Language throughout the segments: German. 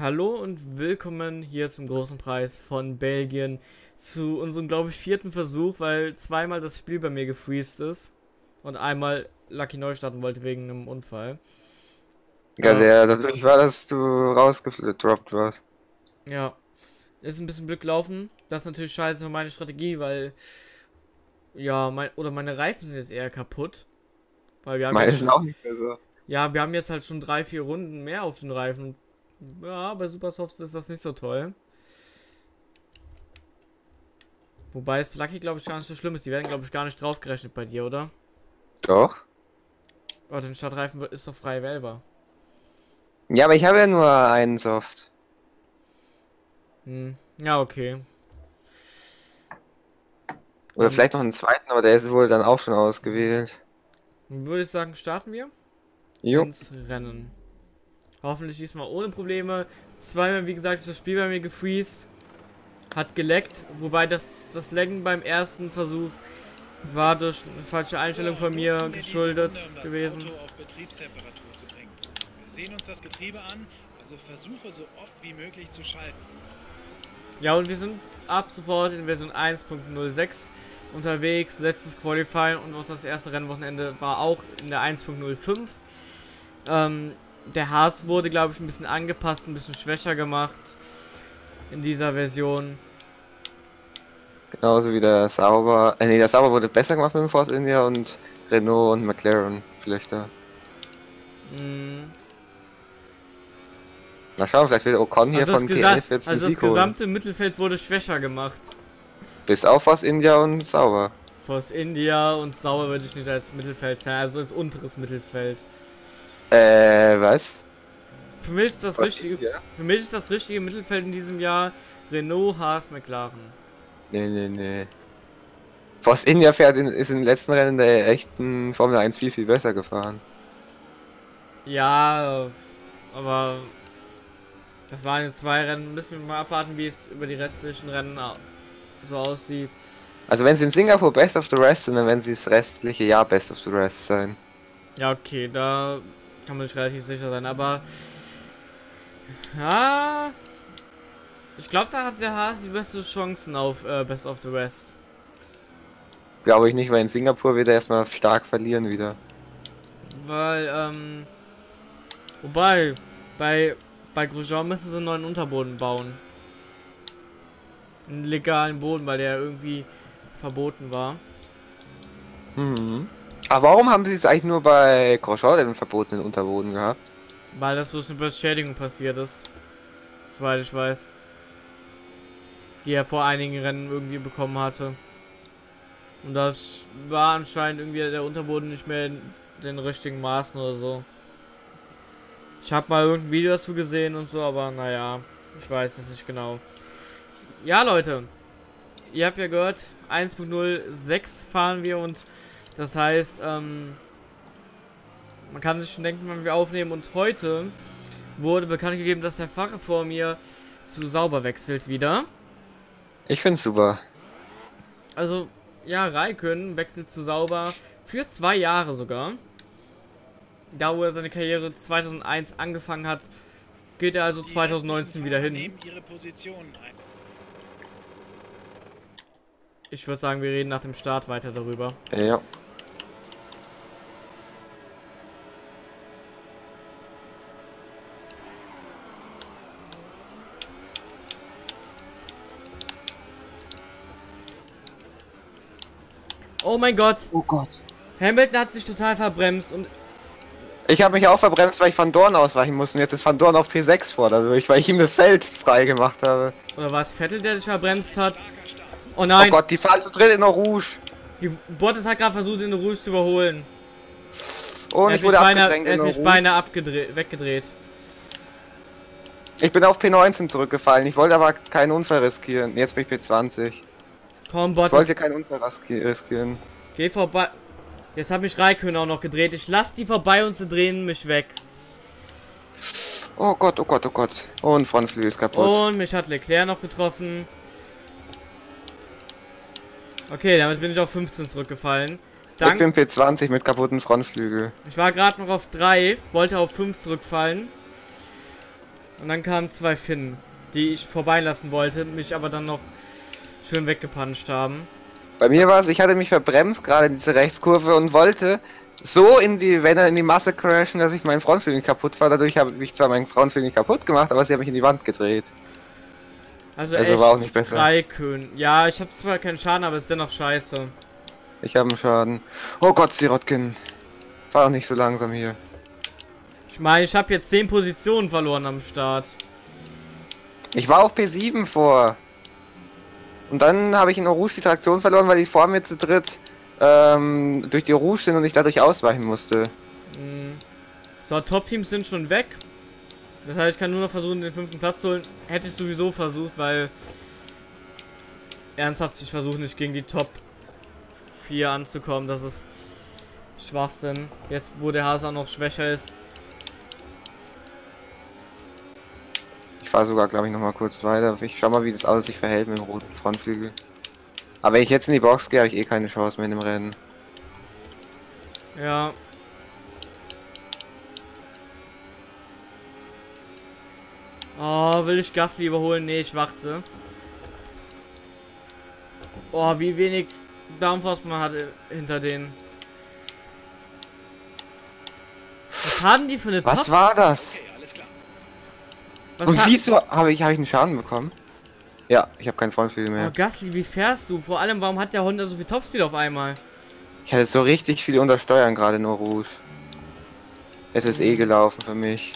Hallo und willkommen hier zum großen Preis von Belgien zu unserem, glaube ich, vierten Versuch, weil zweimal das Spiel bei mir gefreezed ist und einmal Lucky neu starten wollte wegen einem Unfall. Ja, der, dadurch war, dass du rausgedroppt warst. Ja, ist ein bisschen Glück gelaufen. Das ist natürlich scheiße für meine Strategie, weil ja, mein, oder meine Reifen sind jetzt eher kaputt. Weil wir haben Meine sind schon, auch nicht mehr so. ja, wir haben jetzt halt schon drei, vier Runden mehr auf den Reifen. Ja, bei Supersofts ist das nicht so toll. Wobei es Lucky, glaube ich, gar nicht so schlimm ist. Die werden, glaube ich, gar nicht draufgerechnet bei dir, oder? Doch. Aber den Stadtreifen wird- ist doch frei wählbar. Ja, aber ich habe ja nur einen Soft. Hm. Ja, okay. Oder Und vielleicht noch einen zweiten, aber der ist wohl dann auch schon ausgewählt. Dann würde ich sagen, starten wir Jo. ins Rennen. Hoffentlich diesmal ohne Probleme. Zweimal, wie gesagt, ist das Spiel bei mir gefreezed. Hat geleckt, wobei das, das Laggen beim ersten Versuch war durch eine falsche Einstellung von mir geschuldet gewesen. Auto auf Betriebstemperatur zu bringen. Wir sehen uns das Getriebe an, also versuche so oft wie möglich zu schalten. Ja, und wir sind ab sofort in Version 1.06 unterwegs. Letztes Qualifying und auch das erste Rennwochenende war auch in der 1.05. Ähm, der Haas wurde, glaube ich, ein bisschen angepasst, ein bisschen schwächer gemacht in dieser Version. Genauso wie der Sauber. Äh, nee, der Sauber wurde besser gemacht mit dem Force India und Renault und McLaren schlechter. Mm, Na schauen, vielleicht will Ocon hier Also, das, von TF jetzt also das Sieg holen. gesamte Mittelfeld wurde schwächer gemacht. Bis auf Force India und Sauber. Force India und Sauer würde ich nicht als Mittelfeld sein, also als unteres Mittelfeld. Äh, was? Für mich ist das Force richtige, India? für mich ist das richtige Mittelfeld in diesem Jahr Renault, Haas, McLaren. Nee, nee, nee. Force India fährt in, ist in den letzten Rennen der echten Formel 1 viel, viel besser gefahren. Ja, aber das waren jetzt zwei Rennen. Müssen wir mal abwarten, wie es über die restlichen Rennen so aussieht. Also wenn sie in Singapur Best of the Rest sind, dann werden sie das restliche Jahr Best of the Rest sein. Ja, okay, da kann man sich relativ sicher sein, aber ja, ich glaube, da hat der Haas die beste Chancen auf äh, Best of the West. Glaube ich nicht, weil in Singapur wird er erstmal stark verlieren wieder. Weil, ähm, wobei, bei, bei Grosjean müssen sie einen neuen Unterboden bauen. Einen legalen Boden, weil der irgendwie verboten war. Mhm. Aber warum haben sie es eigentlich nur bei Grosjean den verbotenen Unterboden gehabt? Weil das durch eine Beschädigung passiert ist. Soweit ich weiß. Die er vor einigen Rennen irgendwie bekommen hatte. Und das war anscheinend irgendwie der Unterboden nicht mehr in den richtigen Maßen oder so. Ich habe mal irgendein Video dazu gesehen und so, aber naja, ich weiß es nicht genau. Ja, Leute, ihr habt ja gehört, 1.06 fahren wir und das heißt, ähm, man kann sich schon denken, wann wir aufnehmen. Und heute wurde bekannt gegeben, dass der Fahrer vor mir zu sauber wechselt wieder. Ich find's super. Also, ja, Raikön wechselt zu sauber für zwei Jahre sogar. Da, wo er seine Karriere 2001 angefangen hat, geht er also Die 2019 restlichen wieder hin. nehmen ihre Positionen ein. Ich würde sagen, wir reden nach dem Start weiter darüber. Ja. Oh mein Gott, Oh Gott. Hamilton hat sich total verbremst und Ich habe mich auch verbremst, weil ich Van Dorn ausweichen musste. Und jetzt ist Van Dorn auf P6 vor dadurch, weil ich ihm das Feld frei gemacht habe. oder war es Vettel, der sich verbremst hat? Oh nein, Oh Gott, die fahren zu dritt in der Rouge. die Bottas hat gerade versucht, den Rouge zu überholen. Und er ich wurde beinahe, abgedrängt in der Rouge. beinahe abgedreht, weggedreht. Ich bin auf P19 zurückgefallen. Ich wollte aber keinen Unfall riskieren. Jetzt bin ich P20. Komm, Ich Bottas, wollte keinen Unfall riski- riskieren. geh vorbei. Jetzt hat mich Raikön auch noch gedreht. Ich lass die vorbei und sie drehen mich weg. Oh Gott, oh Gott, oh Gott. Und Frontflügel ist kaputt. Und mich hat Leclerc noch getroffen. Okay, damit bin ich auf 15 zurückgefallen. ich Dank, bin P20 mit kaputten Frontflügel. ich war gerade noch auf 3, wollte auf 5 zurückfallen. Und dann kamen zwei Finnen, die ich vorbeilassen wollte, mich aber dann noch schön weggepanscht haben. Bei mir war es, ich hatte mich verbremst gerade in diese Rechtskurve und wollte so in die, wenn er in die Masse crashen, dass ich meinen Frontflügel kaputt war. Dadurch habe ich zwar meinen Frontflügel kaputt gemacht, aber sie haben mich in die Wand gedreht. Also, Also echt war auch nicht besser. drei Köhn. Ja, ich habe zwar keinen Schaden, aber es ist dennoch scheiße. Ich habe einen Schaden. Oh Gott, Sirotkin. War doch nicht so langsam hier. Ich meine, ich habe jetzt 10 Positionen verloren am Start. Ich war auf P7 vor. Und dann habe ich in Rouge die Traktion verloren, weil die vor mir zu dritt ähm, durch die Rouge sind und ich dadurch ausweichen musste. Mhm. So, Top-Teams sind schon weg. Das heißt, ich kann nur noch versuchen, den fünften Platz zu holen. Hätte ich sowieso versucht, weil... Ernsthaft, ich versuche nicht gegen die Top 4 anzukommen. Das ist Schwachsinn. Jetzt, wo der Hase auch noch schwächer ist. Ich fahre sogar, glaube ich, noch mal kurz weiter. Ich schau mal, wie das alles sich verhält mit dem roten Frontflügel. Aber wenn ich jetzt in die Box gehe, habe ich eh keine Chance mehr in dem Rennen. Ja. Oh, will ich Gasly überholen? Nee, ich warte. Oh, wie wenig Downforce man hat äh, hinter denen. Was haben die für eine Was Top? war das? Was Und wieso habe ich, hab ich einen Schaden bekommen? Ja, ich habe keinen Frontflügel Oh, mehr. Gasly, wie fährst du? Vor allem, warum hat der Honda so viel Topspeed auf einmal? Ich hatte so richtig viel untersteuern gerade in Rouge. Es eh gelaufen für mich.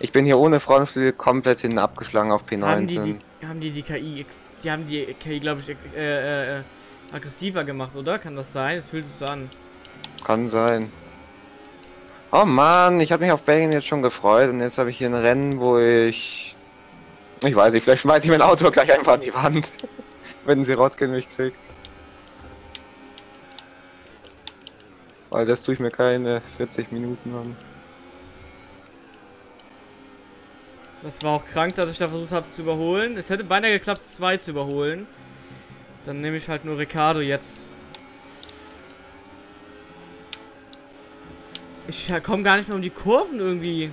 Ich bin hier ohne Frontflügel komplett hinten abgeschlagen auf P19. Haben die die, haben die die KI, die haben die KI, glaube ich, äh, äh, äh, aggressiver gemacht, oder? Kann das sein? Es fühlt sich so an. Kann sein. Oh Mann, ich habe mich auf Belgien jetzt schon gefreut und jetzt habe ich hier ein Rennen, wo ich... Ich weiß nicht, vielleicht schmeiße ich mein Auto gleich einfach an die Wand, wenn Sirotkin mich kriegt. Weil das tue ich mir keine 40 Minuten an. Das war auch krank, dass ich da versucht habe zu überholen. Es hätte beinahe geklappt, zwei zu überholen. Dann nehme ich halt nur Ricardo jetzt. Ich komme gar nicht mehr um die Kurven irgendwie.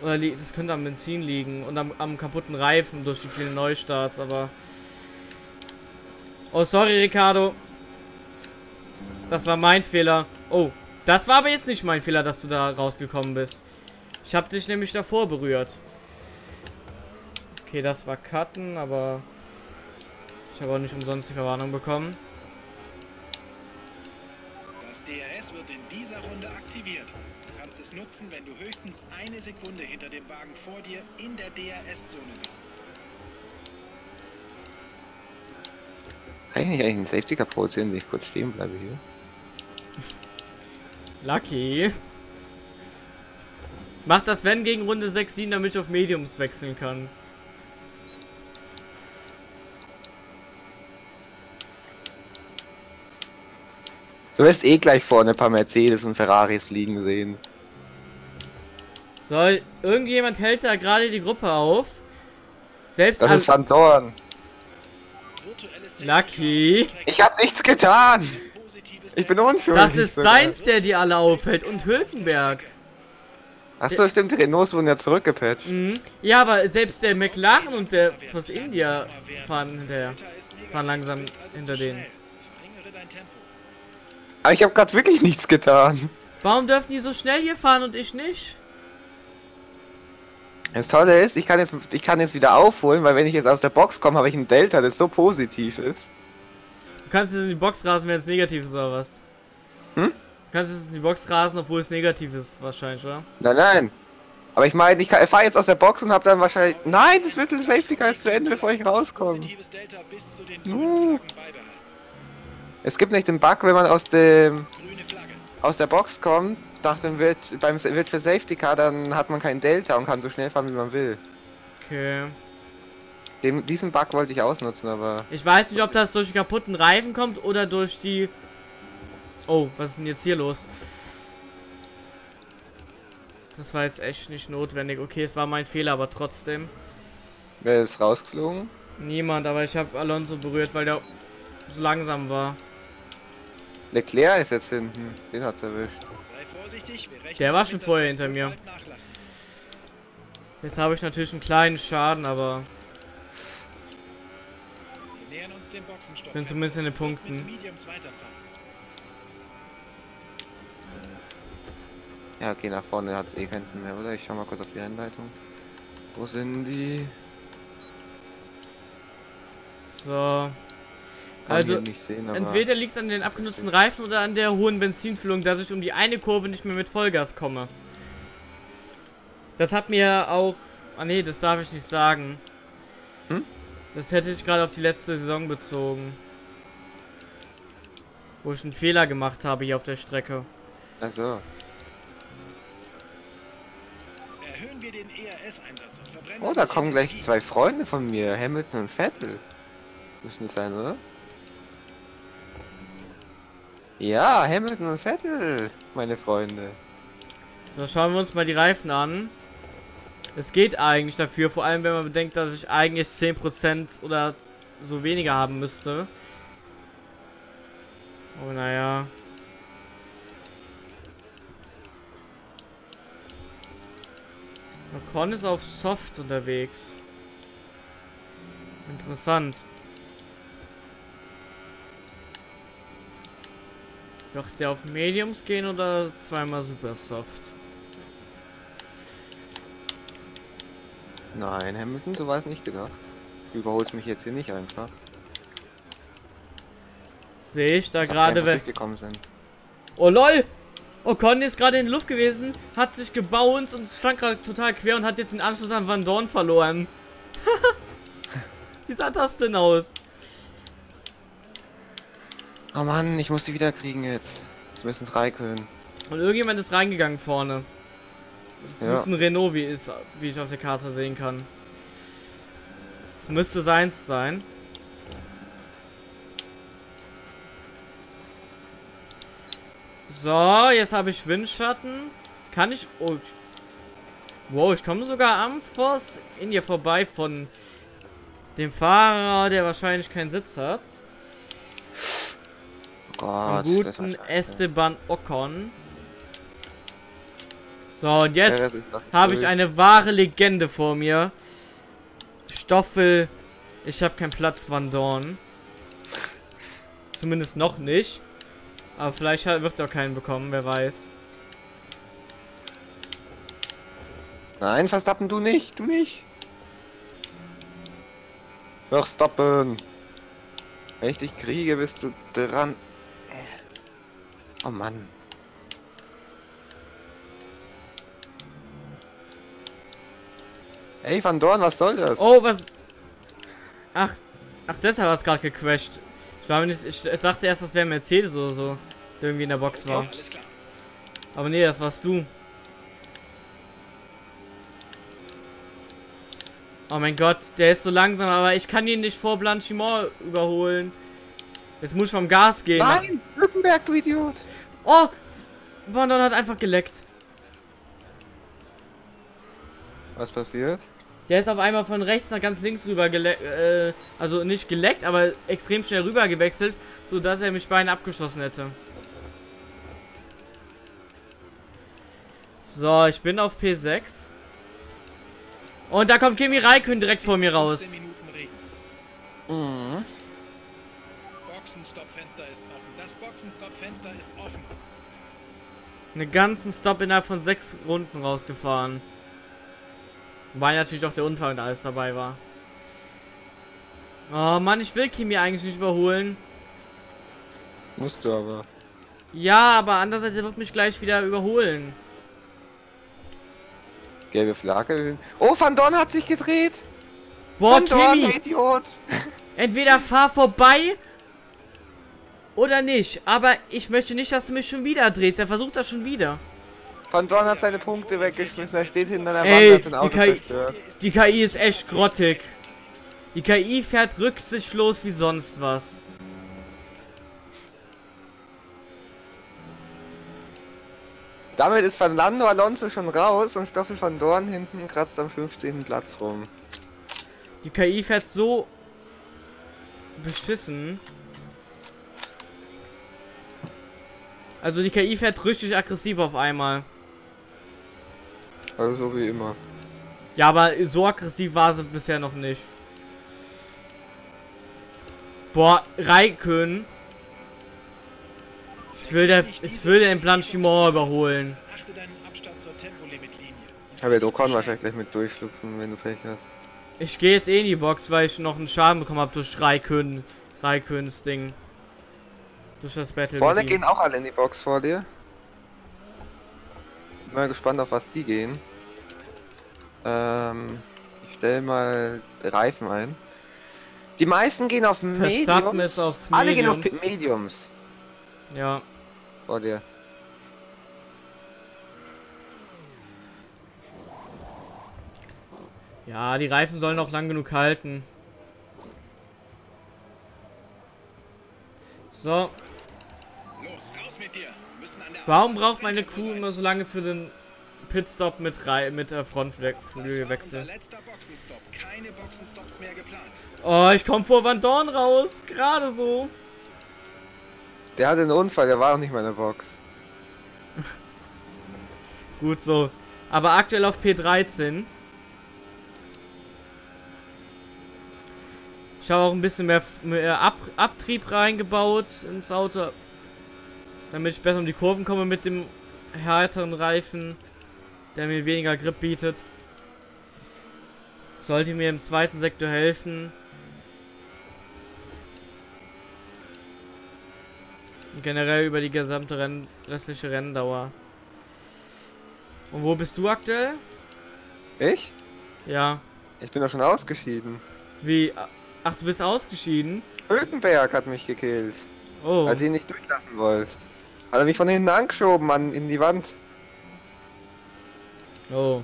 Oder das könnte am Benzin liegen und am, am kaputten Reifen durch die vielen Neustarts, aber. Oh, sorry, Ricardo. Das war mein Fehler. Oh, das war aber jetzt nicht mein Fehler, dass du da rausgekommen bist. Ich habe dich nämlich davor berührt. Okay, das war Cutten, aber ich habe auch nicht umsonst die Verwarnung bekommen. Das DRS wird in dieser Runde aktiviert. Du kannst es nutzen, wenn du höchstens eine Sekunde hinter dem Wagen vor dir in der DRS-Zone bist. Kann ich nicht eigentlich einen Safety Car produzieren, wenn ich kurz stehen bleibe hier? Lucky. Mach das wenn gegen Runde 6, 7, damit ich auf Mediums wechseln kann. Du wirst eh gleich vorne ein paar Mercedes und Ferraris fliegen sehen. So, irgendjemand hält da gerade die Gruppe auf. Selbst Das ist Van Dorn. Lucky. Ich habe nichts getan. Ich bin unschuldig. Das ist sogar. Seins, der die alle aufhält und Hülkenberg. Achso, stimmt, die Renaults wurden ja zurückgepatcht. Mhm. Ja, aber selbst der McLaren und der Force India fahren hinterher. Fahren langsam hinter denen. Aber ich habe gerade wirklich nichts getan. Warum dürfen die so schnell hier fahren und ich nicht? Das Tolle ist, ich kann jetzt, ich kann jetzt wieder aufholen, weil wenn ich jetzt aus der Box komme, habe ich ein Delta, das so positiv ist. Du kannst jetzt in die Box rasen, wenn es negativ ist oder was? Hm? Du kannst jetzt in die Box rasen, obwohl es negativ ist, wahrscheinlich, oder? Nein, nein. Aber ich meine, ich fahre jetzt aus der Box und habe dann wahrscheinlich... Nein, das Mittel Safety Car ist zu Ende, bevor ich rauskomme. Positives Delta bis zu den Uh. Es gibt nicht den Bug, wenn man aus dem aus der Box kommt, nach dem wird beim wird für Safety Car, dann hat man kein Delta und kann so schnell fahren, wie man will. Okay. Den, diesen Bug wollte ich ausnutzen, aber Ich weiß nicht, ob das durch die kaputten Reifen kommt oder durch die... Oh, was ist denn jetzt hier los? Das war jetzt echt nicht notwendig. Okay, es war mein Fehler, aber trotzdem. wer ist rausgeflogen? Niemand, aber ich habe Alonso berührt, weil der so langsam war. Leclerc ist jetzt hinten. Den hat's erwischt. Sei vorsichtig, wir rechnen Der war schon vorher hinter mir. Jetzt habe ich natürlich einen kleinen Schaden, aber Wir nähern uns dem Boxenstopp. bin zumindest in den Punkten. Ja, okay, nach vorne hat es eh keinen Sinn mehr, oder? Ich schau mal kurz auf die Rennleitung. Wo sind die? So. Also, sehen, aber Entweder liegt es an den abgenutzten Reifen oder an der hohen Benzinfüllung, dass ich um die eine Kurve nicht mehr mit Vollgas komme. Das hat mir auch... Ah nee, das darf ich nicht sagen. Hm? Das hätte ich gerade auf die letzte Saison bezogen. Wo ich einen Fehler gemacht habe hier auf der Strecke. Also, Erhöhen wir den ERS-Einsatz und verbrennen oh, da kommen gleich zwei Freunde von mir, Hamilton und Vettel. Müssen es sein, oder? Ja, Hamilton und Vettel, meine Freunde. Da schauen wir uns mal die Reifen an. Es geht eigentlich dafür, vor allem wenn man bedenkt, dass ich eigentlich 10% oder so weniger haben müsste. Oh naja. Ocon ist auf Soft unterwegs. Interessant. Doch der auf Mediums gehen oder zweimal Super Soft? Nein, Hamilton, so war es nicht gedacht. Du überholst mich jetzt hier nicht einfach. Sehe ich da die gerade, wenn. sind. Oh lol! Ocon ist gerade in der Luft gewesen, hat sich gebounced und stand gerade total quer und hat jetzt den Anschluss an Van Dorn verloren. Wie sah das denn aus? Oh Mann, ich muss sie wieder kriegen jetzt. Es Raikön. Und irgendjemand ist reingegangen vorne. Das Ja. ist ein Renault, wie, ist, wie ich auf der Karte sehen kann. Es müsste seins sein. So, jetzt habe ich Windschatten. Kann ich... Oh. Wow, ich komme sogar am Force in ihr vorbei von dem Fahrer, der wahrscheinlich keinen Sitz hat. Gott, guten. Esteban Ocon. So, und Ja, jetzt ist habe ich eine wahre Legende vor mir. Stoffel. Ich habe keinen Platz, Van Dorn. Zumindest noch nicht. Aber vielleicht wird er auch keinen bekommen, wer weiß. Nein, Verstappen, du nicht, du nicht. Verstappen. Wenn ich dich kriege, bist du dran. Oh Mann. Ey, Van Dorn, was soll das? Oh, was. Ach, ach, deshalb hat es gerade gecrashed. Ich, war mir nicht, ich dachte erst, das wäre Mercedes oder so, der irgendwie in der Box war. Alles klar. Aber nee, das warst du. Oh mein Gott, der ist so langsam, aber ich kann ihn nicht vor Blanchimont überholen. Jetzt muss ich vom Gas gehen. Nein, Lückenberg, du Idiot. Oh! Vandon hat einfach geleckt. Was passiert? Der ist auf einmal von rechts nach ganz links rüber geleckt, äh, also nicht geleckt, aber extrem schnell rüber gewechselt, so dass er mich beinahe abgeschossen hätte. So, ich bin auf P6. Und da kommt Kimi Raikön direkt vor mir raus. 15 Minuten Regen. Mhm. Boxenstoppfenster ist offen. Einen ganzen Stop innerhalb von sechs Runden rausgefahren. Weil natürlich auch der Unfall und alles dabei war. Oh Mann, ich will Kimi eigentlich nicht überholen. Musst du aber. Ja, aber andererseits er wird mich gleich wieder überholen. Gelbe Flagge. Oh, Van Dorn hat sich gedreht. Boah, Van Dorn, Kimi, Idiot. entweder fahr vorbei oder nicht. Aber ich möchte nicht, dass du mich schon wieder drehst. Er versucht das schon wieder. Van Dorn hat seine Punkte weggeschmissen. Er steht hinter der Ey, Wand, hat sein die Auto KI zerstört. Die KI ist echt grottig. Die KI fährt rücksichtslos wie sonst was. Damit ist Fernando Alonso schon raus und Stoffel van Dorn hinten kratzt am 15. Platz rum. Die KI fährt so beschissen. Also die KI fährt richtig aggressiv auf einmal. Also so wie immer. Ja, aber so aggressiv war sie bisher noch nicht. Boah, Raikön. Ich will der, ich will den Blanchimont überholen. Achte deinen Abstand zur Tempolimitlinie. Ich habe ja Dokon wahrscheinlich gleich mit durchschlüpfen, wenn du Pech hast. Ich gehe jetzt eh in die Box, weil ich noch einen Schaden bekommen habe durch Raikön. Raiköns Ding. Durch das Battle. Vorne gehen auch alle in die Box vor dir. Bin mal gespannt, auf was die gehen. Ähm, ich stelle mal Reifen ein. Die meisten gehen auf Verstappen Mediums. auf Alle gehen auf Mediums. Mediums Ja. vor dir. Ja, die Reifen sollen auch lang genug halten. So, warum braucht meine Crew immer so lange für den Pitstop mit Rei mit war Frontflügelwechsel? Oh, ich komme vor Van Dorn raus, gerade so. Der hatte einen Unfall, der war auch nicht mehr in der Box. Gut so. Aber aktuell auf P13. Ich habe auch ein bisschen mehr, mehr Ab Abtrieb reingebaut ins Auto. Damit ich besser um die Kurven komme mit dem härteren Reifen, der mir weniger Grip bietet. Sollte mir im zweiten Sektor helfen. Und generell über die gesamte Renn restliche Renndauer. Und wo bist du aktuell? Ich? Ja. Ich bin doch schon ausgeschieden. Wie? Ach, du bist ausgeschieden? Hülkenberg hat mich gekillt, Oh. als ihr ihn nicht durchlassen wollt. Hat er mich von hinten angeschoben an, in die Wand. Oh.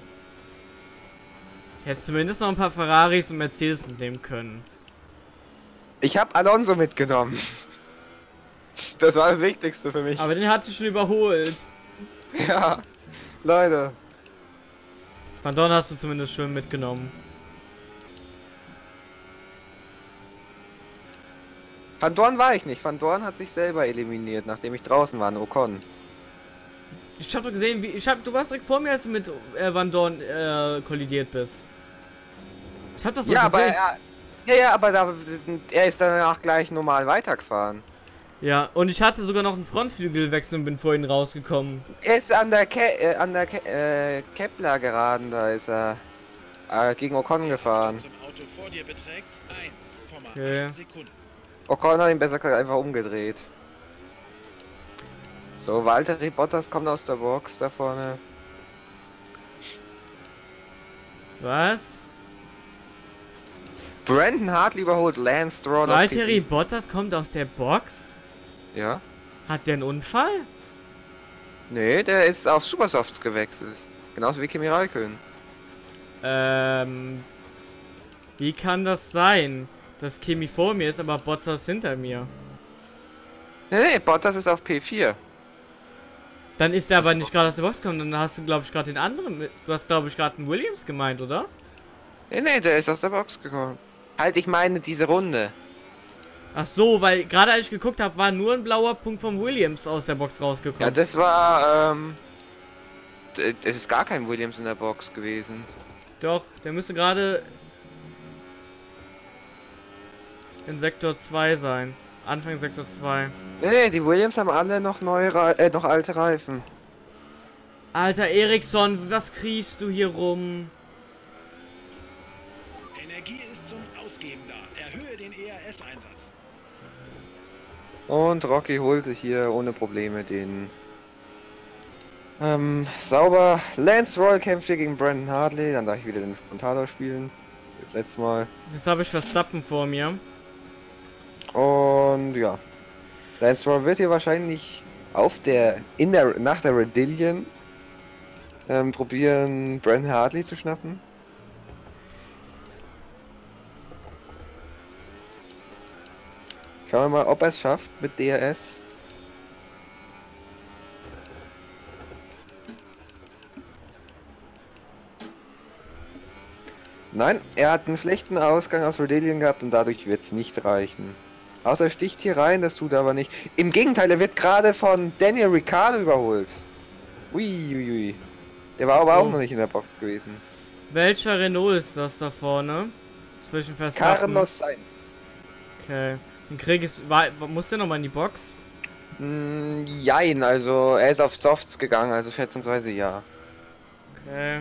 Hättest zumindest noch ein paar Ferraris und Mercedes mitnehmen können. Ich habe Alonso mitgenommen. Das war das Wichtigste für mich. Aber den hat sie schon überholt. Ja, Leute. Van Dorn hast du zumindest schön mitgenommen. Van Dorn war ich nicht. Van Dorn hat sich selber eliminiert, nachdem ich draußen war in Ocon. Ich hab doch gesehen, wie. Ich hab, du warst direkt vor mir, als du mit äh, Van Dorn äh, kollidiert bist. Ich hab das Ja, aber gesehen. er, ja, ja, aber da, er ist danach gleich normal weitergefahren. Ja, und ich hatte sogar noch einen Frontflügelwechsel und bin vorhin rausgekommen. Er ist an der, Ke äh, an der Ke äh, Kepler geraden, da ist er äh, gegen Ocon gefahren. Zum Auto vor dir beträgt 1,1 Okay. Sekunden. Ocon hat ihn besser gesagt einfach umgedreht. So, Walter Bottas kommt aus der Box da vorne. Was? Brandon Hartley überholt Lance Stroll. Valtteri P7. Bottas kommt aus der Box? Ja? Hat der einen Unfall? Nee, der ist auf Supersofts gewechselt. Genauso wie Kimi Raikön. Ähm. Wie kann das sein? Dass Kimi vor mir ist, aber Bottas hinter mir. Nee, nee, Bottas ist auf P4. Dann ist er aber nicht gerade aus der Box gekommen, dann hast du, glaube ich, gerade den anderen mit. Du hast, glaube ich, gerade einen Williams gemeint, oder? Nee, nee, der ist aus der Box gekommen. Halt, ich meine diese Runde. Ach so, weil gerade als ich geguckt habe, war nur ein blauer Punkt vom Williams aus der Box Ja, rausgekommen. das war, ähm... Es ist gar kein Williams in der Box gewesen. Doch, der müsste gerade in Sektor 2 sein. Anfang Sektor 2. Nee, nee, die Williams haben alle noch neue, Re äh, noch alte Reifen. Alter Eriksson, was kriechst du hier rum? Energie ist zum Ausgeben da. Erhöhe den ERS-Einsatz. Und Rocky holt sich hier ohne Probleme den... Ähm, sauber. Lance Royal kämpft hier gegen Brandon Hartley. Dann darf ich wieder den Frontalo spielen. Das letzte Mal. Jetzt habe ich Verstappen vor mir. Und ja. Royal wird hier wahrscheinlich auf der, in der, nach der Redillion ähm, probieren, Brandon Hartley zu schnappen. Schauen wir mal, ob er es schafft mit DRS. Nein, er hat einen schlechten Ausgang aus Redillion gehabt und dadurch wird es nicht reichen. Außer er sticht hier rein, das tut er aber nicht. Im Gegenteil, er wird gerade von Daniel Ricciardo überholt. Ui, ui, ui. Der war aber Oh. auch noch nicht in der Box gewesen. Welcher Renault ist das da vorne? Zwischen Verstappen. Carlos Sainz. Okay. Den Krieg. War, muss der nochmal in die Box? Mm, jein, also er ist auf Softs gegangen, also schätzungsweise ja. Okay.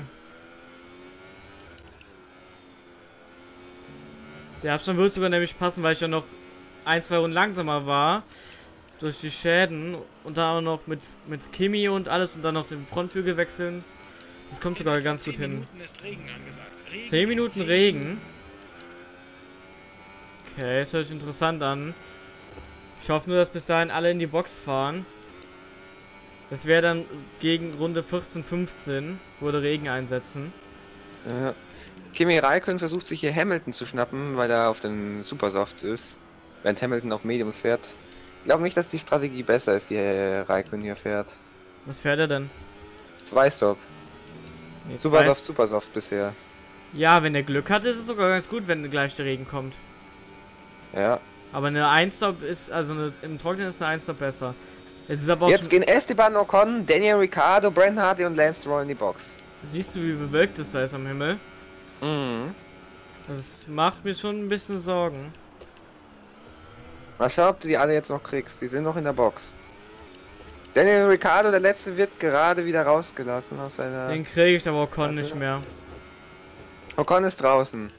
Der Abstand wird sogar nämlich passen, weil ich ja noch ein, zwei Runden langsamer war. Durch die Schäden. Und dann auch noch mit, mit Kimi und alles und dann noch den Frontflügel wechseln. Das kommt sogar ganz gut hin. 10 Minuten Regen. Okay, das hört sich interessant an. Ich hoffe nur, dass bis dahin alle in die Box fahren. Das wäre dann gegen Runde 14, 15, würde Regen einsetzen. Ja. Kimi Raikkonen versucht sich hier Hamilton zu schnappen, weil er auf den Supersofts ist. Während Hamilton auf Mediums fährt. Ich glaube nicht, dass die Strategie besser ist, die Raikkonen hier fährt. Was fährt er denn? Zwei Stop. Nee, Supersoft, zwei- Supersoft bisher. Ja, wenn er Glück hat, ist es sogar ganz gut, wenn gleich der Regen kommt. Ja. Aber eine 1-Stop ist, also eine, im Trockenen ist eine 1-Stop besser. Es ist aber auch Jetzt gehen Esteban Ocon, Daniel Ricciardo, Brent Hardy und Lance Stroll in die Box. siehst du, wie bewölkt es da ist am Himmel. Mhm. Das macht mir schon ein bisschen Sorgen. Mal schauen, ob du die alle jetzt noch kriegst. Die sind noch in der Box. Daniel Ricciardo, der letzte, wird gerade wieder rausgelassen aus seiner... Den kriege ich aber auch Con Warte. nicht mehr. Ocon ist draußen.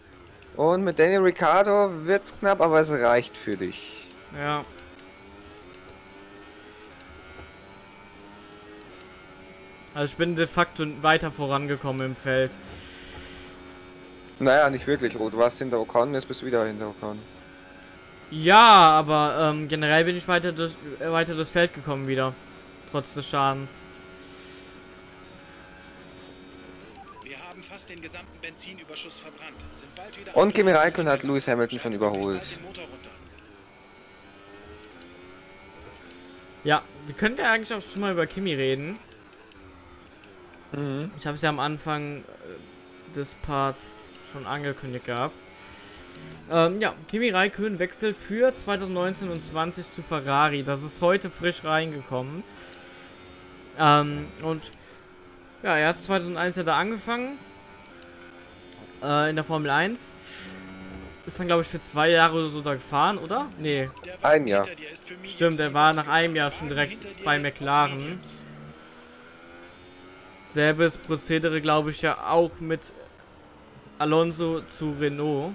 Und mit Daniel Ricciardo wird's knapp, aber es reicht für dich. Ja. Also ich bin de facto weiter vorangekommen im Feld. Naja, nicht wirklich, Ruth. Du warst hinter Ocon, jetzt bist du wieder hinter Ocon. Ja, aber ähm, generell bin ich weiter, durch, äh, weiter durchs Feld gekommen wieder. Trotz des Schadens. Wir haben fast den gesamten Benzinüberschuss verbrannt. Sind bald wieder Und Kimi Raikkonen hat Lewis Hamilton schon überholt. Ja, wir könnten ja eigentlich auch schon mal über Kimi reden. Mhm. Ich habe es ja am Anfang äh, des Parts schon angekündigt gehabt. Ähm, ja, Kimi Raikkonen wechselt für 2019 und 20 zu Ferrari. Das ist heute frisch reingekommen. Ähm, und ja, er hat 2001 ja da angefangen. Äh, in der Formel 1. Ist dann, glaube ich, für zwei Jahre oder so da gefahren, oder? Nee, Ein Jahr. Stimmt, er war nach einem Jahr schon direkt bei McLaren. Selbes Prozedere, glaube ich, ja auch mit Alonso zu Renault.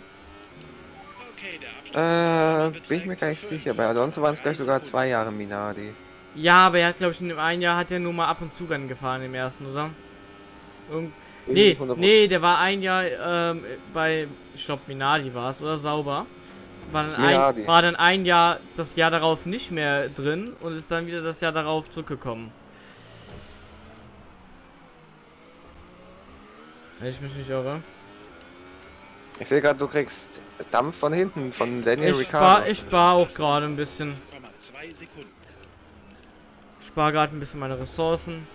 Äh, bin ich mir gar nicht sicher. Bei Alonso waren es gleich sogar zwei Jahre Minardi. Ja, aber er hat, glaube ich, in dem einen Jahr hat er nur mal ab und zu Rennen gefahren im ersten, oder? Irgend nee, 100%. nee, der war ein Jahr ähm, bei, ich glaube, Minardi war es, oder Sauber. War dann, ein, war dann ein Jahr, das Jahr darauf nicht mehr drin und ist dann wieder das Jahr darauf zurückgekommen. Wenn ich mich nicht irre. Ich sehe gerade, du kriegst Dampf von hinten, von Daniel Ich Ricciardo. spar, ich spar auch gerade ein bisschen. 0,2 Sekunden. Ich spare gerade ein bisschen meine Ressourcen.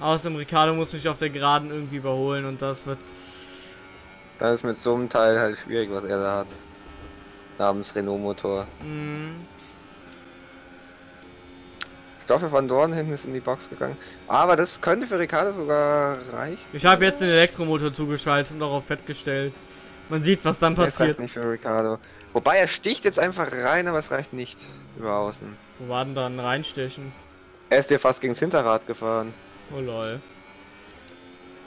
Außerdem Ricardo muss mich auf der Geraden irgendwie überholen und das wird. Das ist mit so einem Teil halt schwierig, was er da hat. Namens Renault-Motor. Mh, Stoffel von Dorn hinten ist in die Box gegangen. Aber das könnte für Ricardo sogar reichen. ich habe jetzt den Elektromotor zugeschaltet und darauf festgestellt. Man sieht, was dann Das reicht passiert. nicht für Ricardo. Wobei er sticht jetzt einfach rein, aber es reicht nicht über außen. Wo war denn dann reinstechen? Er ist dir fast gegen das Hinterrad gefahren. Oh lol.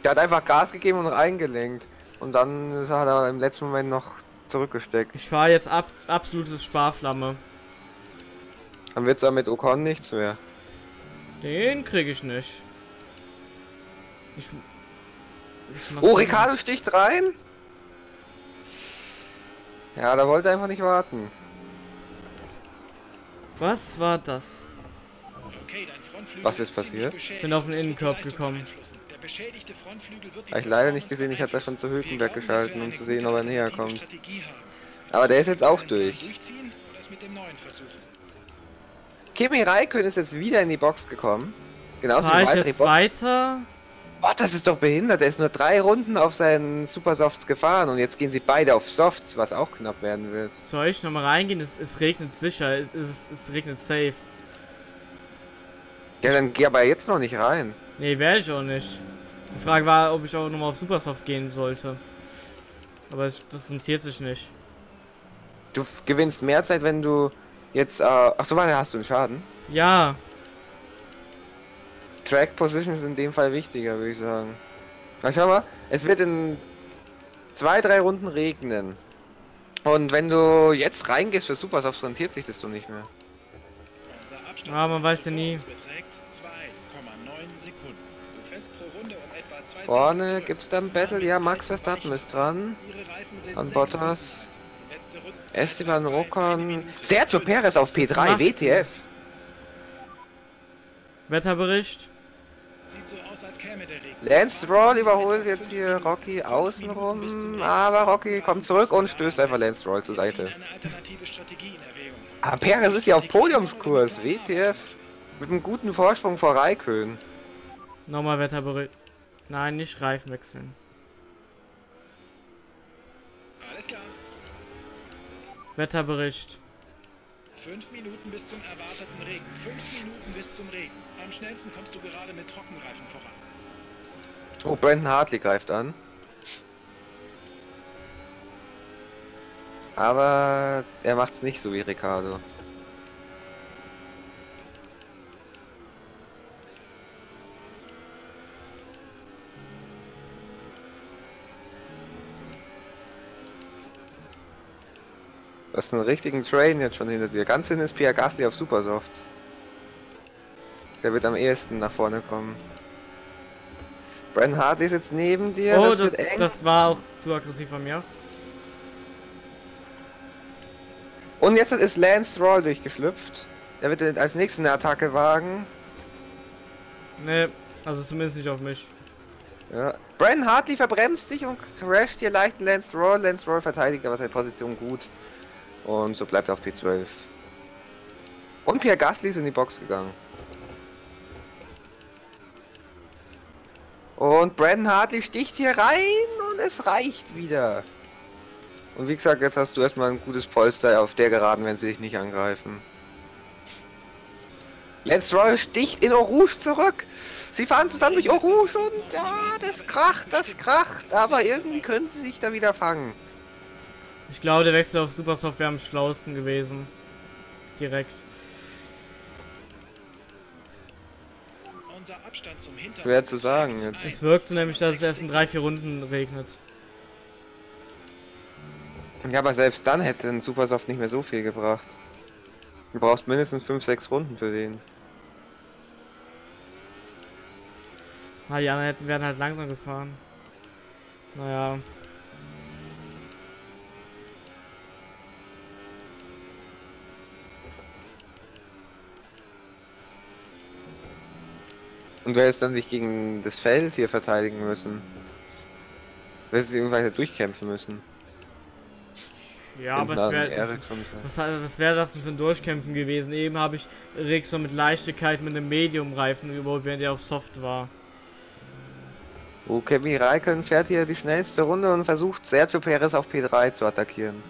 Der hat einfach Gas gegeben und reingelenkt. Und dann ist er- hat er im letzten Moment noch zurückgesteckt. Ich fahre jetzt ab, absolutes Sparflamme. Dann wird's auch mit Ocon nichts mehr. Den kriege ich nicht. Ich, ich Oh, Ricardo sticht rein. Ja, da wollte er einfach nicht warten. Was war das? Okay, dein Frontflügel Was ist passiert? beschädigt. Bin auf den Innenkorb gekommen. beeinflussen. Der beschädigte Frontflügel wird die Hab ich leider nicht gesehen, ich hatte da schon zu. Hülkenberg geschalten, um zu sehen, ob er näher kommt. Aber der ist jetzt auch durch. Durchziehen oder es mit dem neuen versuchen? Kimi Räikkönen ist jetzt wieder in die Box gekommen. Genauso Fahre wie ich jetzt Bottas. weiter? Oh, das ist doch behindert. Er ist nur drei Runden auf seinen Supersofts gefahren und jetzt gehen sie beide auf Softs, was auch knapp werden wird. Soll ich nochmal reingehen? Es, es regnet sicher. Es, es, es regnet safe. Ja, dann geh aber jetzt noch nicht rein. Nee, werde ich auch nicht. Die Frage war, ob ich auch nochmal auf Supersoft gehen sollte. Aber es, das rentiert sich nicht. Du gewinnst mehr Zeit, wenn du jetzt. Äh, ach so, warte, hast du einen Schaden? Ja, Track Position ist in dem Fall wichtiger, würde ich sagen. Na, schau mal, es wird in zwei, drei Runden regnen. Und wenn du jetzt reingehst für Supersoft, rentiert sich das doch nicht mehr. Ah, man weiß ja nie. beträgt 2,9 Sekunden. Du fällst pro Runde etwa zwei Vorne gibt's dann Battle, ja, Max Verstappen ist dran. Ihre Reifen sind An Bottas. Esteban. Minute Sergio 12. Perez auf Was P3, machst du? WTF. Wetterbericht. Sieht so aus, als käme der Regen. Lance Stroll überholt jetzt hier Rocky außenrum, aber Rocky kommt zurück und stößt einfach Lance Stroll zur Seite. Ah, Perez ist ja auf Podiumskurs, WTF. Mit einem guten Vorsprung vor Raikön. Nochmal Wetterbericht. Nein, nicht Reifen wechseln. Wetterbericht. Fünf Minuten bis zum erwarteten Regen. Fünf Minuten bis zum Regen. Am schnellsten kommst du gerade mit Trockenreifen voran. Oh, Brandon Hartley greift an. Aber er macht's nicht so wie Ricardo. Du hast einen richtigen Train jetzt schon hinter dir. Ganz hinten ist Pierre Gasly auf Supersoft. Der wird am ehesten nach vorne kommen. Brandon Hartley ist jetzt neben dir. oh, das, das, wird eng. das war auch zu aggressiv von mir. Und jetzt ist Lance Stroll durchgeschlüpft. Der wird als nächsten eine Attacke wagen. Ne, also zumindest nicht auf mich. Ja. Brandon Hartley verbremst sich und crasht hier leicht Lance Stroll. Lance Stroll verteidigt aber seine Position gut. Und so bleibt er auf P12. Und Pierre Gasly ist in die Box gegangen. Und Brandon Hartley sticht hier rein und es reicht wieder. Und wie gesagt, jetzt hast du erstmal ein gutes Polster auf der Geraden, wenn sie dich nicht angreifen. Lance Stroll sticht in Rouge zurück. Sie fahren zusammen durch Rouge und ja, das kracht, das kracht. Aber irgendwie können sie sich da wieder fangen. Ich glaube, der Wechsel auf Supersoft wäre am schlausten gewesen. Direkt. Unser Abstand zum Hintergrund. Schwer zu sagen jetzt. Es wirkte nämlich, dass es erst in drei, vier Runden regnet. Ja, aber selbst dann hätte ein Supersoft nicht mehr so viel gebracht. Du brauchst mindestens 5, 6 Runden für den. Ah, die anderen hätten, werden halt langsam gefahren. Naja. Und du hättest dann dich gegen das Feld hier verteidigen müssen. Du hättest weiter durchkämpfen müssen. Ja, aber es wäre. Was, was wäre das denn für ein Durchkämpfen gewesen? Eben habe ich Rexon mit Leichtigkeit mit einem Medium-Reifen überholt, während er auf Soft war. Oh, Kimi Raikön fährt hier die schnellste Runde und versucht Sergio Perez auf P3 zu attackieren.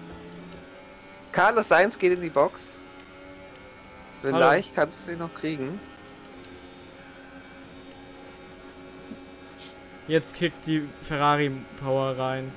Carlos Sainz geht in die Box. Vielleicht kannst du ihn noch kriegen. Jetzt kickt die Ferrari Power rein.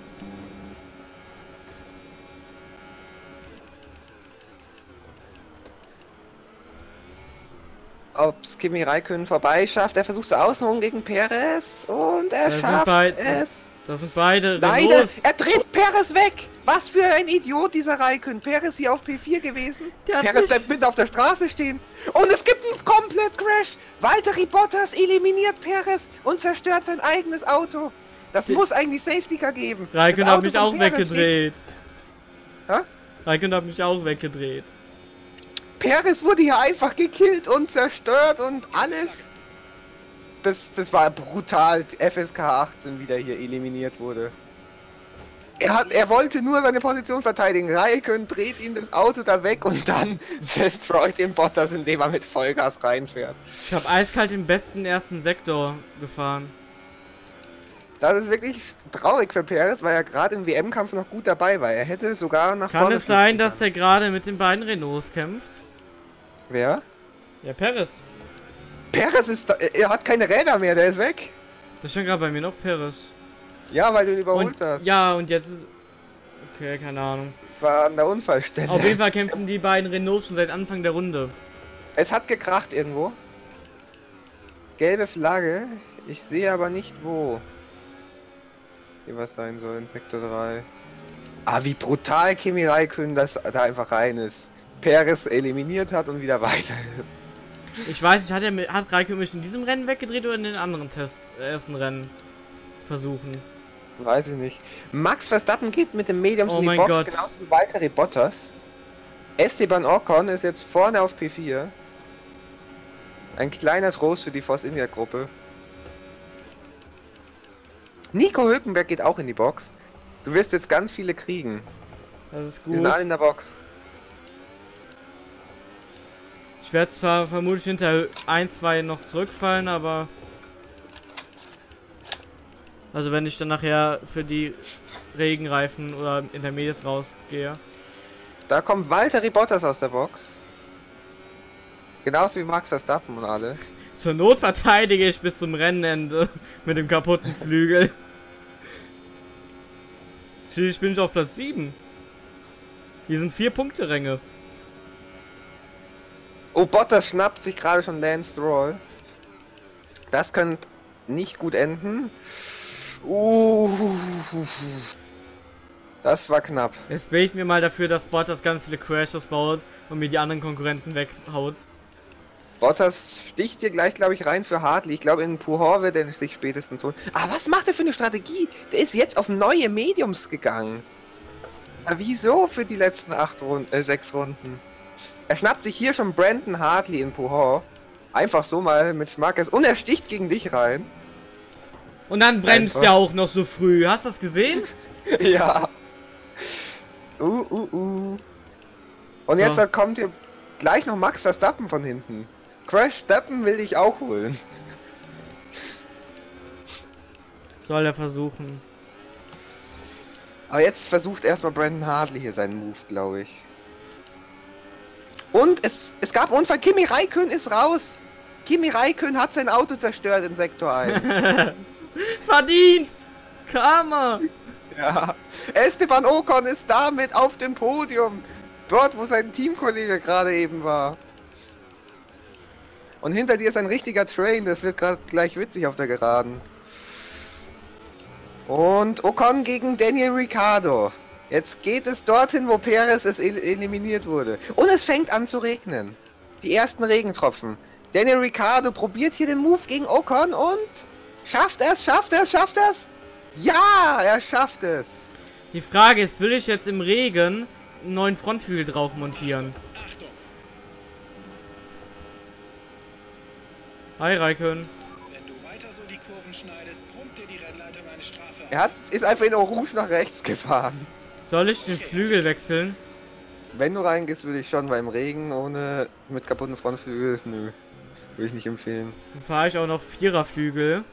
Ob's Kimi Raikön vorbeischafft. Er versucht es außenrum gegen Perez und er Da schafft es. Das sind beide Leider, er dreht Perez weg. Was für ein Idiot dieser Raikön. Perez hier auf P4 gewesen. Der Perez bleibt mitten auf der Straße stehen. Und es gibt einen komplett Crash. Valtteri Bottas eliminiert Perez und zerstört sein eigenes Auto. Das Die- muss eigentlich Safety Car geben. Raikön hat mich auch Perez weggedreht. Hä? Raikön hat mich auch weggedreht. Perez wurde hier einfach gekillt und zerstört und alles. Das, das war brutal. FSK 18 wieder hier eliminiert wurde. Er, hat, er wollte nur seine Position verteidigen. Raikön dreht ihm das Auto da weg und dann destroyt den Bottas, indem er mit Vollgas reinfährt. Ich habe eiskalt den besten ersten Sektor gefahren. Das ist wirklich traurig für Perez, weil er gerade im WM-Kampf noch gut dabei war. Er hätte sogar nach Kann vorne es sein, dass der gerade mit den beiden Renaults kämpft? Wer? Ja, Perez. Perez ist da, er hat keine Räder mehr, der ist weg. Da stand gerade bei mir noch Paris. Ja, weil du ihn überholt Und, hast. ja, und jetzt ist. Okay, keine Ahnung. Das war an der Unfallstelle. Auf jeden Fall kämpfen die beiden Renaults schon seit Anfang der Runde. Es hat gekracht irgendwo. Gelbe Flagge. Ich sehe aber nicht wo. Hier was sein soll in Sektor 3. Ah, wie brutal Kimi Raikön das da einfach rein ist. Perez eliminiert hat und wieder weiter. Ich weiß nicht, hat er mit, hat Raikön mich in diesem Rennen weggedreht oder in den anderen Tests, äh, ersten Rennen versuchen? Weiß ich nicht. Max Verstappen geht mit dem Mediums Oh in die Box, Gott. genauso wie Valtteri Bottas. Esteban Ocon ist jetzt vorne auf P4. Ein kleiner Trost für die Force India Gruppe. Nico Hülkenberg geht auch in die Box. Du wirst jetzt ganz viele kriegen. Das ist Die sind gut. alle in der Box. Ich werde zwar vermutlich hinter 1, 2 noch zurückfallen, aber. Also wenn ich dann nachher für die Regenreifen oder Intermediates rausgehe. Da kommt Valtteri Bottas aus der Box. Genauso wie Max Verstappen und alle. Zur Not verteidige ich bis zum Rennende mit dem kaputten Flügel. Schließlich bin ich auf Platz 7. Hier sind vier Punkte Ränge. Oh, Bottas schnappt sich gerade schon Lance Stroll. Das könnte nicht gut enden. Uh, das war knapp. Jetzt bete ich mir mal dafür, dass Bottas ganz viele Crashes baut und mir die anderen Konkurrenten weghaut. Bottas sticht hier gleich, glaube ich, rein für Hartley. Ich glaube, in Puhor wird er sich spätestens holen. Aber was macht er für eine Strategie? Der ist jetzt auf neue Mediums gegangen. Aber wieso für die letzten acht Runden, äh, sechs Runden? Er schnappt sich hier schon Brandon Hartley in Puhor. Einfach so mal mit Schmackes. Und er sticht gegen dich rein. Und dann bremst Einfach. er auch noch so früh. Hast du das gesehen? ja. Uh, uh, uh. Und So. jetzt kommt hier gleich noch Max Verstappen von hinten. Crash Steppen will dich auch holen. Soll er versuchen. Aber jetzt versucht erstmal Brandon Hartley hier seinen Move, glaube ich. Und es, es gab Unfall. Kimi Raikön ist raus. Kimi Raikön hat sein Auto zerstört in Sektor 1. Verdient! Karma! ja. Esteban Ocon ist damit auf dem Podium. Dort, wo sein Teamkollege gerade eben war. Und hinter dir ist ein richtiger Train. Das wird gerade gleich witzig auf der Geraden. Und Ocon gegen Daniel Ricciardo. Jetzt geht es dorthin, wo Perez es el eliminiert wurde. Und es fängt an zu regnen. Die ersten Regentropfen. Daniel Ricciardo probiert hier den Move gegen Ocon und schafft er es, schafft er es, schafft er es? Ja, er schafft es. Die Frage ist, will ich jetzt im Regen einen neuen Frontflügel drauf montieren? Achtung, Hi Raikön. wenn du weiter so die Kurven schneidest, brummt dir die Rennleitung eine Strafe Er hat, ist einfach in Orange nach rechts gefahren. Soll ich den Flügel wechseln? Wenn du reingehst, würde ich schon, weil im Regen ohne mit kaputten Frontflügel, nö. Würde ich nicht empfehlen. Dann fahre ich auch noch Viererflügel.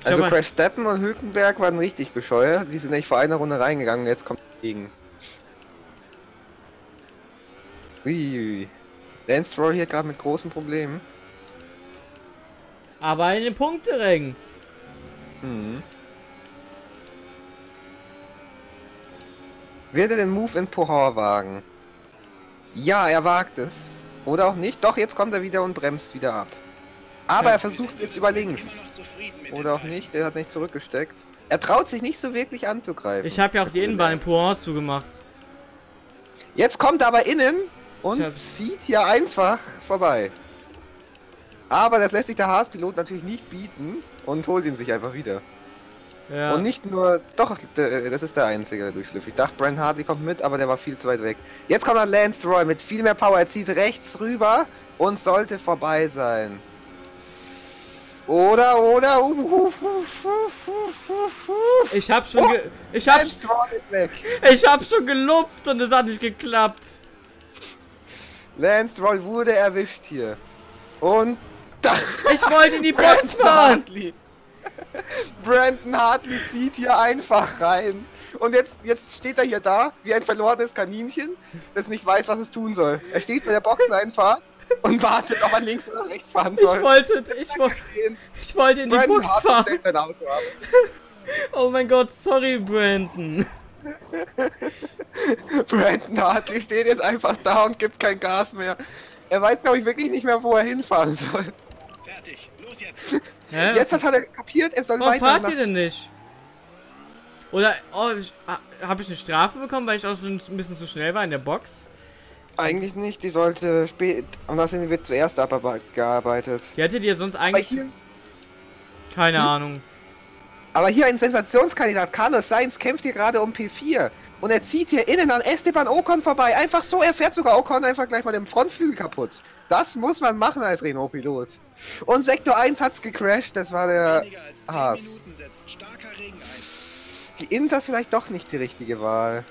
Ich Also Crash Steppen und Hülkenberg waren richtig bescheuert. Die sind nicht vor einer Runde reingegangen, jetzt kommt Regen. Uiuiui. Lance Stroll hier gerade mit großen Problemen. Aber in den Punkterängen. Mhm. Wird er den Move in Pohor wagen? Ja, er wagt es. Oder auch nicht. Doch, jetzt kommt er wieder und bremst wieder ab. Aber Ja. er versucht es jetzt über links. Oder auch nicht, er hat nicht zurückgesteckt. Er traut sich nicht so wirklich anzugreifen. Ich habe ja auch die Innenbahn in Pouen zugemacht. Jetzt kommt er aber innen und zieht hier einfach vorbei. Aber das lässt sich der Haas-Pilot natürlich nicht bieten und holt ihn sich einfach wieder. Ja. Und nicht nur, doch, d- das ist der einzige der durchschliff. Ich dachte, Brian Hartley kommt mit, aber der war viel zu weit weg. Jetzt kommt dann Lance Roy mit viel mehr Power. Er zieht rechts rüber und sollte vorbei sein. Oder, oder, uh, uh, uh, uh, ich hab schon Oh, ich hab Roy ich hab schon gelupft und es hat nicht geklappt. Lance Roll wurde erwischt hier. Und da. Ich wollte in die Box fahren. Hartley. Brandon Hartley zieht hier einfach rein. Und jetzt, jetzt steht er hier da, wie ein verlorenes Kaninchen, das nicht weiß, was es tun soll. Er steht bei der Boxeneinfahrt und wartet, ob er links oder rechts fahren Ich soll. wollte, ich, wo- ich wollte in die Brandon Box Hartley fahren. Oh mein Gott, sorry, Brandon. Brandon Hartley steht jetzt einfach da und gibt kein Gas mehr. Er weiß, glaube ich, wirklich nicht mehr, wo er hinfahren soll. Fertig. Los jetzt. Hä? Jetzt hat er kapiert, er soll Warum weiter fahrt nach... ihr denn nicht? Oder oh, ich, ah, habe ich eine Strafe bekommen, weil ich auch so ein bisschen zu schnell war in der Box? Eigentlich nicht, die sollte spät... Und außerdem wird zuerst abgearbeitet. Die hättet ihr sonst eigentlich... hier, Keine Hm? Ahnung. aber hier ein Sensationskandidat, Carlos Sainz, kämpft hier gerade um P4. Und er zieht hier innen an Esteban Ocon vorbei. Einfach so, er fährt sogar Ocon einfach gleich mal den Frontflügel kaputt. Das muss man machen als Renault-Pilot. Und Sektor 1 hat's gecrashed, das war der... Weniger als 10 Haas. Die Inter ist vielleicht doch nicht die richtige Wahl.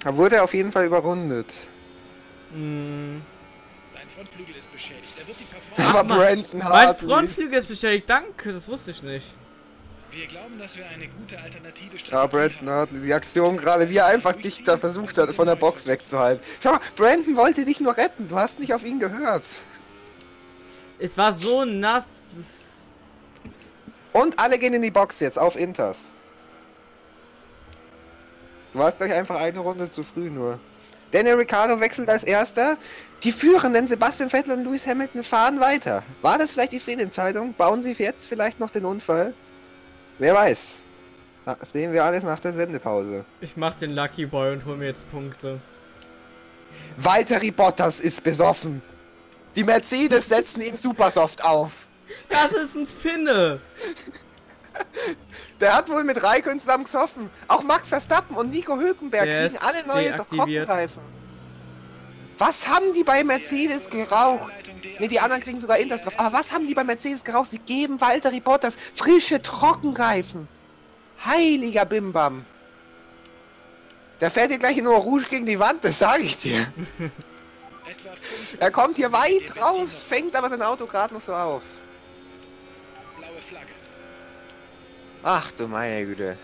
Da wurde er auf jeden Fall überrundet. Hm. Dein Frontflügel ist beschädigt. Er wird die Performance. Aber. Brandon Mein Hartley... Frontflügel ist beschädigt, danke, das wusste ich nicht. Wir glauben, dass wir eine gute alternative Strategie Ja, Brandon. Hartley, die Aktion gerade, wie er einfach dich da versucht hat, von der Box wegzuhalten. Schau mal, Brandon wollte dich nur retten, du hast nicht auf ihn gehört. Es war so nass. Und alle gehen in die Box jetzt, auf Inters. Du warst gleich einfach eine Runde zu früh nur. Daniel Ricciardo wechselt als erster. Die Führenden Sebastian Vettel und Lewis Hamilton fahren weiter. War das vielleicht die Fehlentscheidung? Bauen sie jetzt vielleicht noch den Unfall? Wer weiß. Das sehen wir alles nach der Sendepause. Ich mach den Lucky Boy und hol mir jetzt Punkte. Valtteri Bottas ist besoffen. Die Mercedes setzen ihm Supersoft auf. Das ist ein Finne! Der hat wohl mit Raikön zusammen gesoffen. Auch Max Verstappen und Nico Hülkenberg Der kriegen alle neue deaktiviert. Was haben die bei Mercedes geraucht? Ne, die anderen kriegen sogar Inters drauf. Aber was haben die bei Mercedes geraucht? Sie geben Valtteri Bottas frische Trockenreifen. Heiliger Bimbam. Der fährt hier gleich in Eau Rouge gegen die Wand, das sage ich dir. Er kommt hier weit raus, fängt aber sein Auto gerade noch so auf. Ach du meine Güte.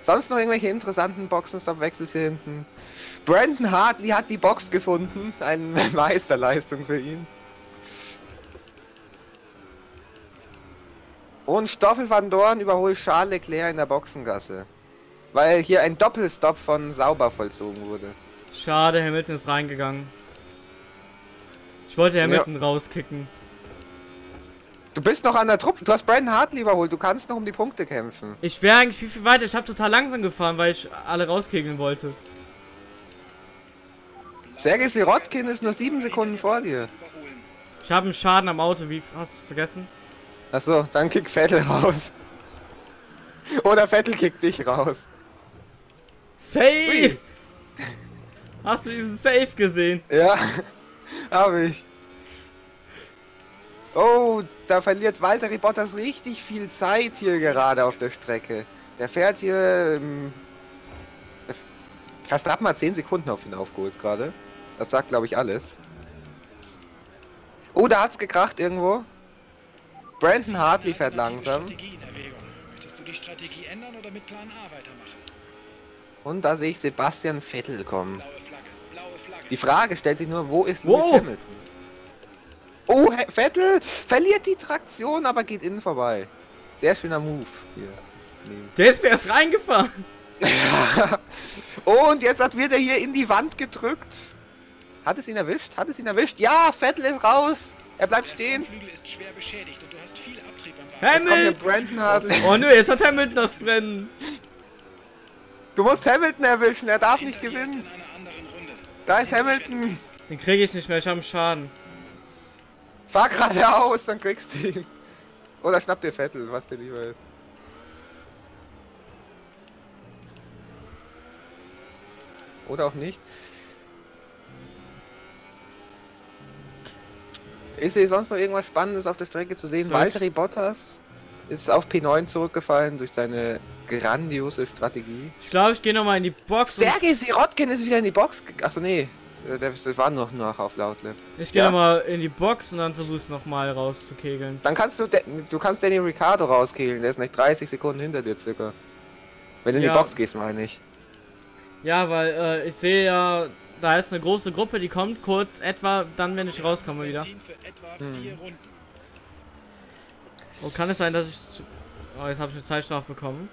Sonst noch irgendwelche interessanten Boxenstoppwechsel hier hinten? Brandon Hartley hat die Box gefunden. Eine Meisterleistung für ihn. Und Stoffel van Dorn überholt Charles Leclerc in der Boxengasse. Weil hier ein Doppelstopp von Sauber vollzogen wurde. Schade, Hamilton ist reingegangen. Ich wollte Hamilton rauskicken. Du bist noch an der Truppe. Du hast Brandon Hartley überholt. Du kannst noch um die Punkte kämpfen. Ich wäre eigentlich viel, viel weiter. Ich habe total langsam gefahren, weil ich alle rauskegeln wollte. Sergei Sirotkin ist nur sieben Sekunden vor dir. Ich habe einen Schaden am Auto. Wie hast du es vergessen? Achso, dann kick Vettel raus. Oder Vettel kickt dich raus. Safe! Hast du diesen Safe gesehen? Ja, habe ich. Oh, da verliert Walter Bottas richtig viel Zeit hier gerade auf der Strecke. Der fährt hier. Ähm, Verstappen hat 10 Sekunden auf ihn aufgeholt gerade. Das sagt, glaube ich, alles. Oh, da hat's gekracht irgendwo. Brandon Hartley fährt langsam. Strategie in Erwägung. Möchtest du die Strategie ändern oder mit Plan A weitermachen? Und da sehe ich Sebastian Vettel kommen. Blaue Flagge. Blaue Flagge. Die Frage stellt sich nur, wo ist? Lewis Hamilton? Oh, Vettel verliert die Traktion, aber geht innen vorbei. Sehr schöner Move hier. Nee. Der ist mir erst reingefahren. Und jetzt hat wird er hier in die Wand gedrückt. Hat es ihn erwischt? Hat es ihn erwischt? Ja, Vettel ist raus. Er bleibt Der stehen. Hamilton! Oh nö, jetzt hat Hamilton das Rennen. Du musst Hamilton erwischen, er darf nicht gewinnen. Da ist Hamilton. Den kriege ich nicht mehr, ich habe einen Schaden. Fahr geradeaus, dann kriegst du ihn. Oder schnapp dir Vettel, was dir lieber ist. Oder auch nicht. Ist hier sonst noch irgendwas Spannendes auf der Strecke zu sehen? Valtteri Bottas ist auf P9 zurückgefallen durch seine grandiose Strategie. Ich glaube, ich gehe nochmal in die Box. Sergei Sirotkin ist wieder in die Box. Achso, nee. äh, Der, das war noch nach auf Lautlap. ich gehe Ja. nochmal in die Box und dann versuche ich nochmal rauszukegeln. Dann kannst du, du kannst Danny Ricciardo rauskehlen, der ist nicht 30 Sekunden hinter dir circa. Wenn du in Ja. die Box gehst, meine ich. Ja, weil äh, ich sehe ja, da ist eine große Gruppe, die kommt kurz etwa dann, wenn ich rauskomme wieder. Hm. Oh, kann es sein, dass ich... zu- Oh, jetzt habe ich eine Zeitstrafe bekommen.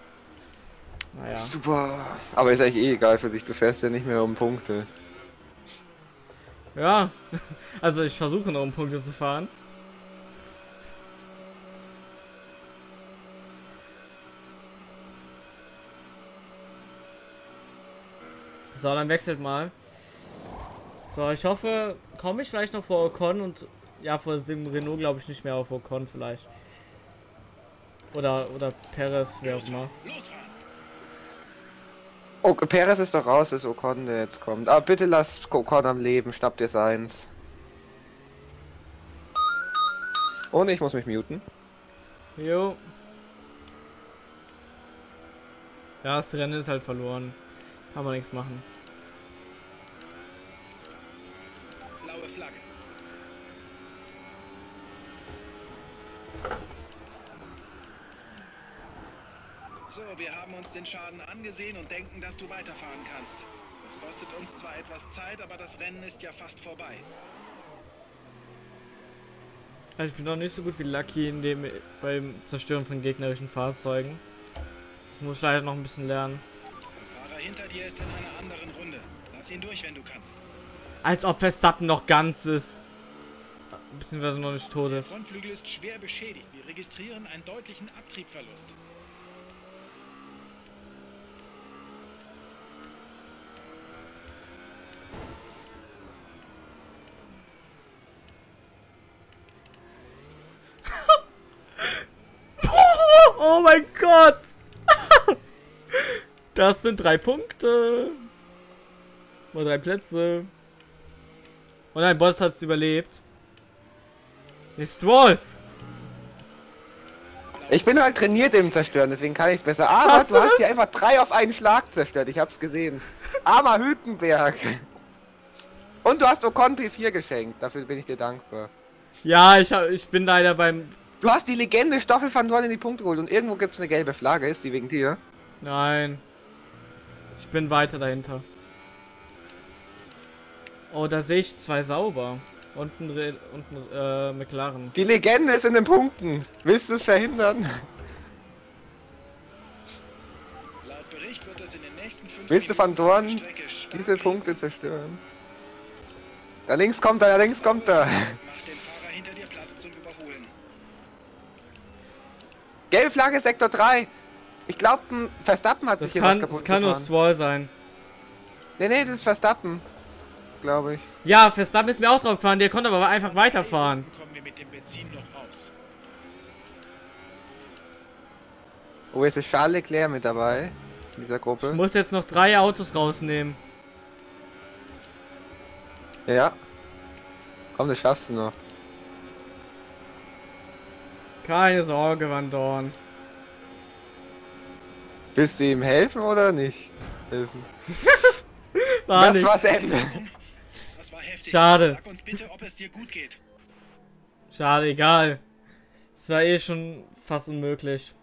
Naja. Super. Aber ist eigentlich eh egal für dich, du fährst ja nicht mehr um Punkte. Ja, also ich versuche noch um Punkte zu fahren. So, dann wechselt mal. So, ich hoffe, komme ich vielleicht noch vor Ocon und ja, vor dem Renault glaube ich nicht mehr auf Ocon vielleicht. Oder oder Perez, wer auch immer. Oh, Perez ist doch raus, ist Ocon, der jetzt kommt. Aber bitte lass Ocon am Leben, schnappt dir seins. Oh ne, ich muss mich muten. Jo. Ja, das Rennen ist halt verloren. Kann man nichts machen. Blaue Flagge. So, wir haben uns den Schaden angesehen und denken, dass du weiterfahren kannst. Das kostet uns zwar etwas Zeit, aber das Rennen ist ja fast vorbei. Also ich bin noch nicht so gut wie Lucky in dem beim Zerstören von gegnerischen Fahrzeugen. Das muss ich leider noch ein bisschen lernen. Der Fahrer hinter dir ist in einer anderen Runde. Lass ihn durch, wenn du kannst. Als ob Verstappen noch ganz ist. Beziehungsweise noch nicht tot Der ist. Frontflügel ist schwer beschädigt. Wir registrieren einen deutlichen Abtriebverlust. Oh mein Gott! Das sind drei Punkte. Oder drei Plätze. Und ein Boss hat es überlebt. Ist Stroll! Ich bin halt trainiert im Zerstören, deswegen kann ich es besser. Aber Hast du du hast hier einfach drei auf einen Schlag zerstört, ich hab's gesehen. Armer Hülkenberg. Und du hast Ocon P4 geschenkt, dafür bin ich dir dankbar. Ja, ich, hab, ich bin leider beim. Du hast die Legende Stoffel van Dorn in die Punkte geholt und irgendwo gibt's eine gelbe Flagge, ist die wegen dir? Nein. Ich bin weiter dahinter. Oh, da sehe ich zwei sauber. Und ein, Re und ein äh, McLaren. Die Legende ist in den Punkten. Willst du es verhindern? Laut Bericht wird es in den nächsten fünf Willst du Van Dorn diese. Punkte zerstören? Da links kommt er, da links kommt er. Mach den Fahrer hinter dir Platz zum Überholen. Gelbe Flagge, Sektor 3. Ich glaube, Verstappen hat Das sich hier kann, was kaputt das kann nur gefahren. Stroll sein. Nee, nee, das ist Verstappen. Glaube ich. Ja, Verstappen ist mir auch drauf gefahren, der konnte aber einfach weiterfahren. Kommen wir mit dem Benzin noch. Oh, jetzt ist Charles Leclerc mit dabei. In dieser Ich Gruppe. muss jetzt noch drei Autos rausnehmen. Ja. Komm, das schaffst du noch. Keine Sorge, Van Dorn. Willst du ihm helfen oder nicht? Helfen. War das nicht. war's Ende. Heftig. Schade. Sag uns bitte, ob es dir gut geht. Schade, egal. Es war eh schon fast unmöglich.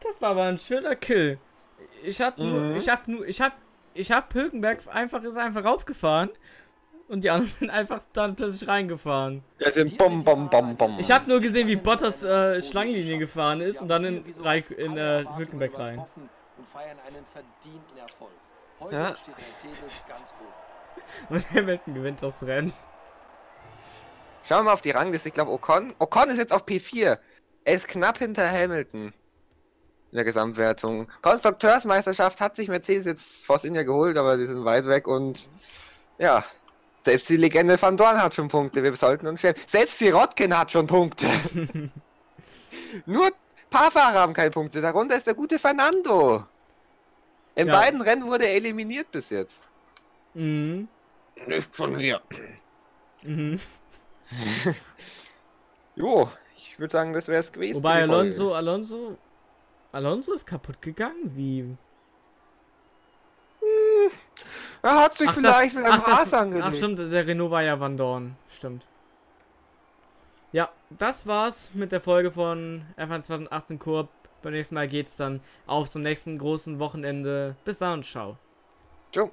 Das war aber ein schöner Kill. Ich hab nur, Mhm. ich hab nur, ich hab, ich hab Hülkenberg einfach, ist einfach raufgefahren. Und die anderen sind einfach dann plötzlich reingefahren. Ja, sind Bom, Bom, Bom, Bom. Ich habe nur gesehen, wie Bottas äh, Schlangenlinie gefahren ist und dann in, Reich, in äh, Hülkenberg rein. Und feiern einen verdienten Erfolg. Heute Ja. steht Mercedes ganz oben. Und Hamilton gewinnt das Rennen. Schauen wir mal auf die Rangliste. Ich glaube, Ocon. Ocon ist jetzt auf P4. Er ist knapp hinter Hamilton. In der Gesamtwertung. Konstrukteursmeisterschaft hat sich Mercedes jetzt Force India geholt, aber die sind weit weg und ja. Selbst die Legende Van Dorn hat schon Punkte. Wir sollten uns stellen. Selbst die Rotkin hat schon Punkte. Nur ein paar Fahrer haben keine Punkte. Darunter ist der gute Fernando. In Ja. beiden Rennen wurde er eliminiert bis jetzt. Mhm. Nicht von mir. Mhm. Jo, ich würde sagen, das wäre es gewesen. Wobei. Alonso, Alonso, Alonso ist kaputt gegangen? Wie? Er hat sich Ach, vielleicht mit einem ach, Haas das, angelegt. ach stimmt, der Renault war ja Van Dorn. Stimmt. Ja, das war's mit der Folge von F1 2018 Kurb Beim nächsten Mal geht's dann auf zum nächsten großen Wochenende. Bis dann und ciao. Ciao.